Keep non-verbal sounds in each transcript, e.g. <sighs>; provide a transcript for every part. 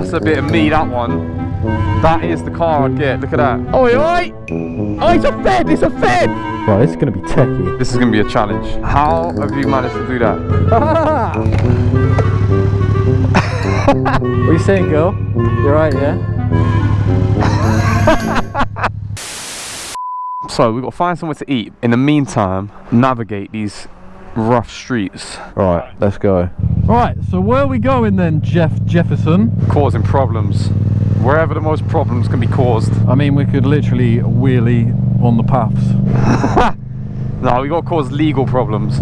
that's a bit of me, that one. That is the car I'd get. Look at that. Oi, oi! Oh, it's a Fed! It's a Fed! Right, this is going to be techie. This is going to be a challenge. How have you managed to do that? <laughs> what are you saying, girl? You're right, yeah? <laughs> so, we've got to find somewhere to eat. In the meantime, navigate these rough streets. Right, let's go. Right, so where are we going then, Jeff Jefferson? Causing problems. Wherever the most problems can be caused. I mean, we could literally wheelie on the paths. <laughs> no, we got to cause legal problems.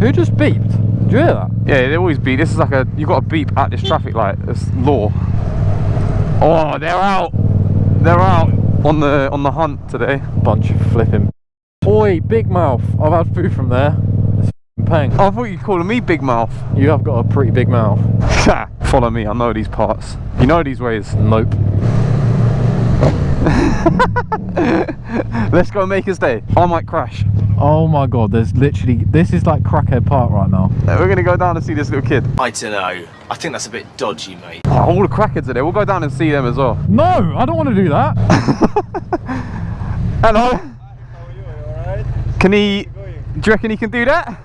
Who just beeped? Did you hear that? Yeah, they always beep. This is like a, you got to beep at this traffic light. It's law. Oh, they're out. They're out on the on the hunt today. Bunch of flipping. Oi, big mouth. I've had food from there. It's paying. I thought you were calling me big mouth. You have got a pretty big mouth. Follow me. I know these parts. You know these ways. Nope. <laughs> Let's go make his day. I might crash. Oh my god, there's literally, this is like Crackhead Park right now. We're gonna go down and see this little kid. I don't know. I think that's a bit dodgy, mate. Oh, all the crackheads are there. We'll go down and see them as well. No, I don't want to do that. <laughs> Hello. How are you? All right. Can he, do you reckon he can do that?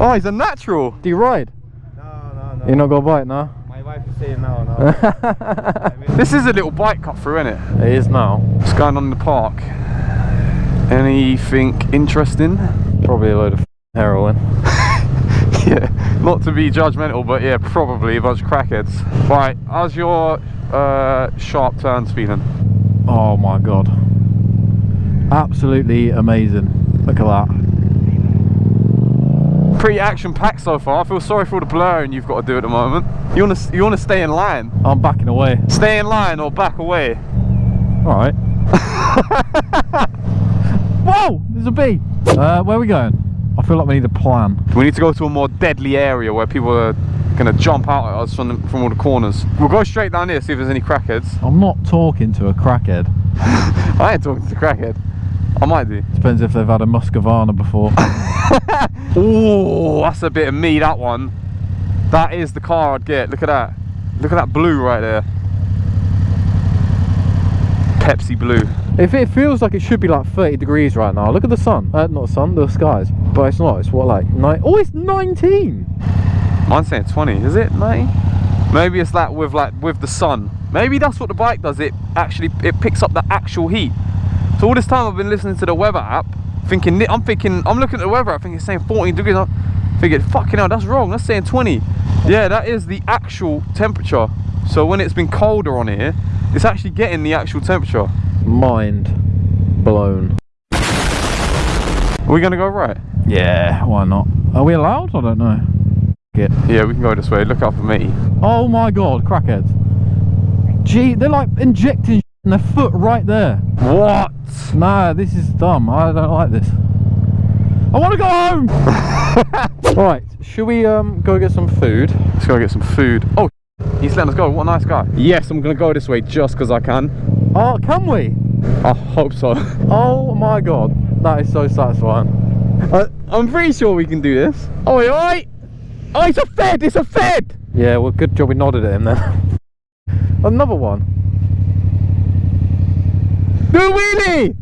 Oh, he's a natural. Do you ride? No, no, no. You're not gonna bite now? My wife is saying no, <laughs> no. This is a little bike cut through, isn't it? It is now. What's going on in the park? Anything interesting? Probably a load of heroin. <laughs> yeah, not to be judgmental, but yeah, probably a bunch of crackheads. Right, how's your uh, sharp turns feeling? Oh my god. Absolutely amazing. Look at that. Pretty action-packed so far. I feel sorry for all the blurring you've got to do at the moment. You want to you want to stay in line? I'm backing away. Stay in line or back away? Alright. <laughs> Whoa! There's a bee! Uh, where are we going? I feel like we need a plan. We need to go to a more deadly area where people are going to jump out at us from, the, from all the corners. We'll go straight down here, see if there's any crackheads. I'm not talking to a crackhead. <laughs> I ain't talking to a crackhead. I might do. Depends if they've had a Muscovana before. <laughs> Oh, that's a bit of me, that one. That is the car I'd get. Look at that. Look at that blue right there. Pepsi blue. if it feels like it should be like 30 degrees right now, look at the sun. Uh, not the sun, the skies. But it's not. It's what, like, nine? Oh, it's 19! Mine's saying 20, is it 90? Maybe it's that with like with the sun. Maybe that's what the bike does. It actually it picks up the actual heat. So all this time I've been listening to the weather app, thinking I'm thinking I'm looking at the weather I think it's saying 14 degrees. I'm thinking fucking hell, that's wrong. That's saying 20. Yeah, that is the actual temperature. So when it's been colder on here, it's actually getting the actual temperature. Mind blown. Are we gonna go right? Yeah, why not? Are we allowed? I don't know. Yeah, we can go this way. Look out for me. Oh my god, crackheads. Gee, they're like injecting in their foot right there. What? Nah, this is dumb. I don't like this. I want to go home! <laughs> right, should we um go get some food? Let's go get some food. Oh, he's letting us go. What a nice guy. Yes, I'm gonna go this way just because I can. Oh, can we? I hope so. <laughs> Oh my god, that is so satisfying. I, I'm pretty sure we can do this. Oi, oi! Oh, it's a Fed! It's a Fed! Yeah, well, good job we nodded at him then. <laughs> Another one. Do wheelie!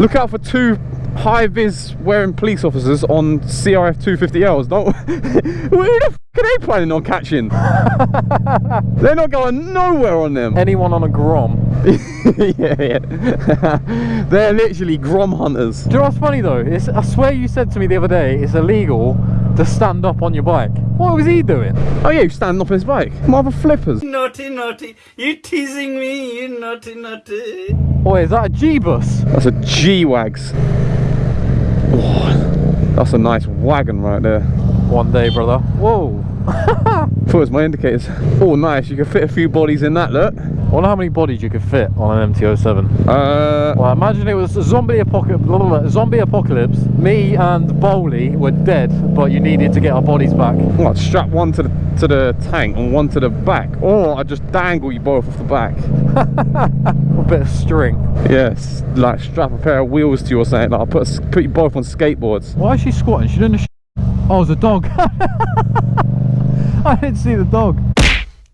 Look out for two high-vis wearing police officers on CRF 250Ls. Don't. <laughs> Who the f are they planning on catching? <laughs> They're not going nowhere on them. Anyone on a Grom. <laughs> yeah, yeah. They're literally Grom hunters. Do you know what's funny though? It's, I swear you said to me the other day it's illegal to stand up on your bike. What was he doing? Oh yeah, he's standing up on his bike. Mother flippers. Naughty, naughty. You teasing me, you naughty, naughty. Boy, is that a G-bus? That's a G-Wags. Oh, that's a nice wagon right there. One day, brother. Whoa. <laughs> Thought it was my indicators. Oh, nice. You can fit a few bodies in that, look. I wonder how many bodies you could fit on an MT-07. Uh, Well, imagine it was a zombie apocalypse. Zombie apocalypse. Me and Bowley were dead, but you needed to get our bodies back. what? Strap one to the to the tank and one to the back, or I just dangle you both off the back. <laughs> A bit of string. Yes, like strap a pair of wheels to you or something. Like, I'll put a, put you both on skateboards. Why is she squatting? She. Sh- oh, it's a dog. <laughs> I didn't see the dog.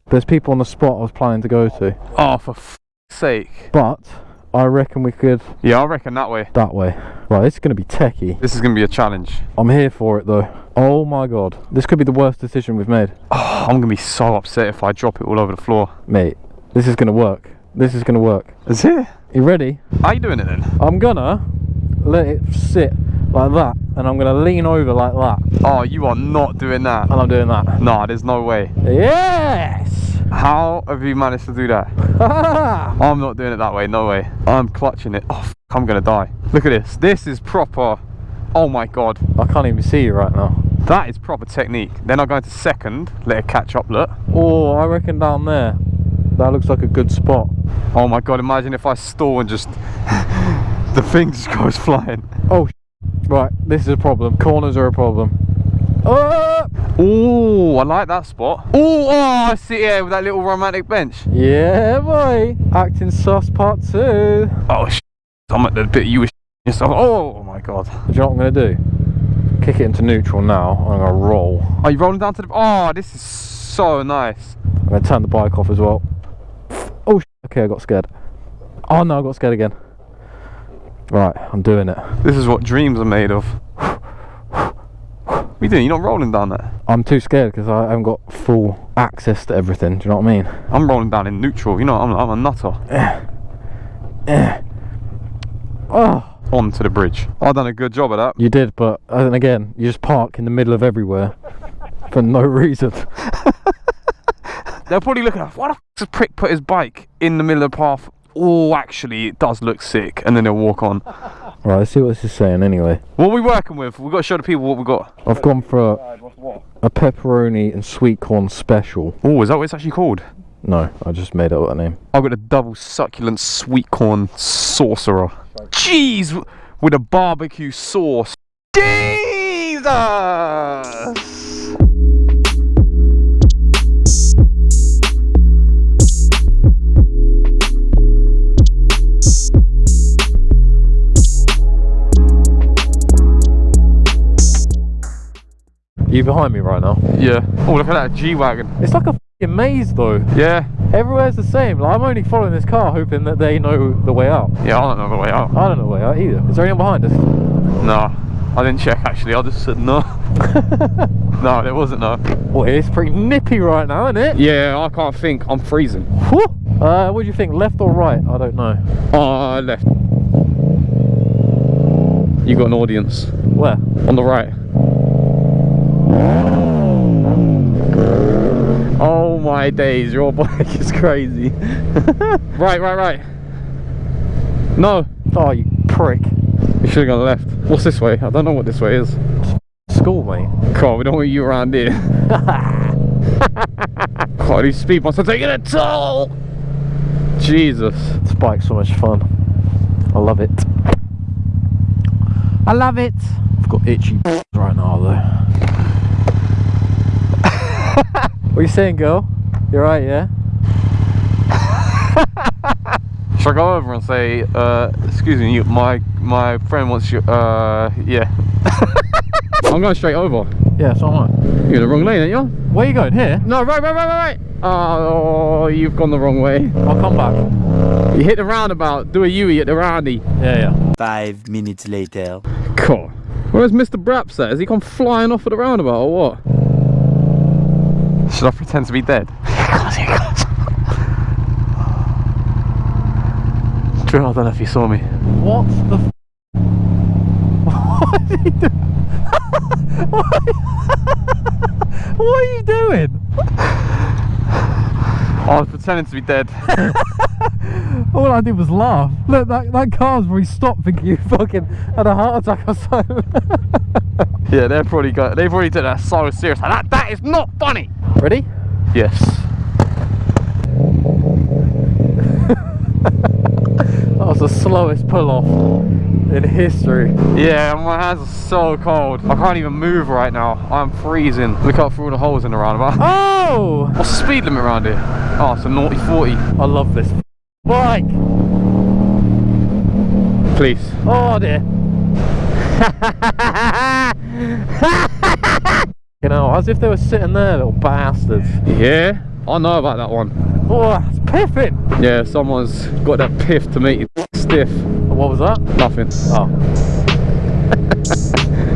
There's people on the spot I was planning to go to, Oh, for f- sake. but I reckon we could Yeah, I reckon that way. that way. Right, this is going to be techie. This is gonna be a challenge. I'm here for it though. Oh my god, this could be the worst decision we've made, Oh, I'm gonna be so upset if I drop it all over the floor. mate. This is going to work. This is going to work. Is it? You ready? How you doing it then? I'm gonna let it sit like that, and I'm gonna lean over like that, Oh, you are not doing that. and I'm doing that. No, there's no way. Yes! How have you managed to do that? <laughs> I'm not doing it that way, no way. I'm clutching it. Oh, f- I'm gonna die. Look at this. This is proper. Oh my god. I can't even see you right now. That is proper technique. Then I go into second, let it catch up, look. Oh, I reckon down there. That looks like a good spot. Oh my god, imagine if I stall and just. <laughs> the thing just goes flying. Oh, right. This is a problem. Corners are a problem. Oh! Oh, I like that spot. Oh, oh, I see it with that little romantic bench. Yeah, boy. Acting sus part two. Oh, sh- I'm at the bit you were yourself. Oh, oh my god. Do you know what I'm gonna do? Kick it into neutral now. I'm gonna roll. Are you rolling down to the. Oh, this is so nice. I'm gonna turn the bike off as well. Oh, sh- okay. I got scared. Oh no, I got scared again. Right, I'm doing it. This is what dreams are made of. <sighs> What are you doing? You're not rolling down there. I'm too scared because I haven't got full access to everything. Do you know what I mean? I'm rolling down in neutral. You know, I'm, I'm a nutter. Oh, <sighs> On to the bridge. I've done a good job of that. you did, but uh, then again, you just park in the middle of everywhere <laughs> for no reason. They're probably looking at why the f does prick put his bike in the middle of the path? Oh, actually, it does look sick. And then they'll walk on. <laughs> Right, let's see what this is saying anyway. What are we working with? We've got to show the people what we've got. I've gone for a, a pepperoni and sweet corn special. Oh, is that what it's actually called? No, I just made up that name. I've got a double succulent sweet corn sorcerer. Jeez, with a barbecue sauce. Jesus! You behind me right now? Yeah. Oh, look at that G wagon. It's like a fing maze though. Yeah. Everywhere's the same. Like, I'm only following this car hoping that they know the way out. Yeah, I don't know the way out. I don't know the way out either. Is there anyone behind us? No, I didn't check actually. I just said no. <laughs> no, there wasn't no. Well, it's pretty nippy right now, isn't it? Yeah, I can't think. I'm freezing. Whew. Uh, what do you think? Left or right? I don't know. I left. You got an audience Where? on the right. Oh my days, your bike is crazy. <laughs> right, right, right. No, Oh, you prick. you should have gone left. What's this way? I don't know what this way is. School, mate. God, we don't want you around here. <laughs> God, these speed bumps are taking a toll. Jesus. This bike's so much fun. I love it. I love it. I've got itchy <laughs> right now though. what are you saying, girl? You're right, yeah? <laughs> Should I go over and say, uh, excuse me, you, my my friend wants you, uh, yeah. <laughs> I'm going straight over. Yeah, so am I. You're in the wrong lane, aren't you? Where are you going? Here? No, right, right, right, right, right. Oh, you've gone the wrong way. I'll come back. You hit the roundabout, do a U-E at the roundy. Yeah, yeah. Five minutes later. Cool. Where's Mr. Braps at? Has he gone flying off at the roundabout or what? <laughs> Should I pretend to be dead? He here he comes. Drew, I don't know if you saw me. What the f- What is he doing? what are you doing? <laughs> I was pretending to be dead. <laughs> All I did was laugh. Look, that, that car's probably stopped thinking you fucking had a heart attack or something. yeah, they're probably got. They've already taken that so serious. That that is not funny. Ready? Yes. The slowest pull off in history. Yeah, my hands are so cold. I can't even move right now. I'm freezing. Look out for all the holes in the roundabout. Oh! What's the speed limit around here? Oh, it's a naughty 40. I love this bike. Please. Oh dear. <laughs> you know, as if they were sitting there, little bastards. Yeah, I know about that one. Oh, piffing. Yeah, someone's got that piff to make you stiff. What was that? Nothing. Oh. <laughs>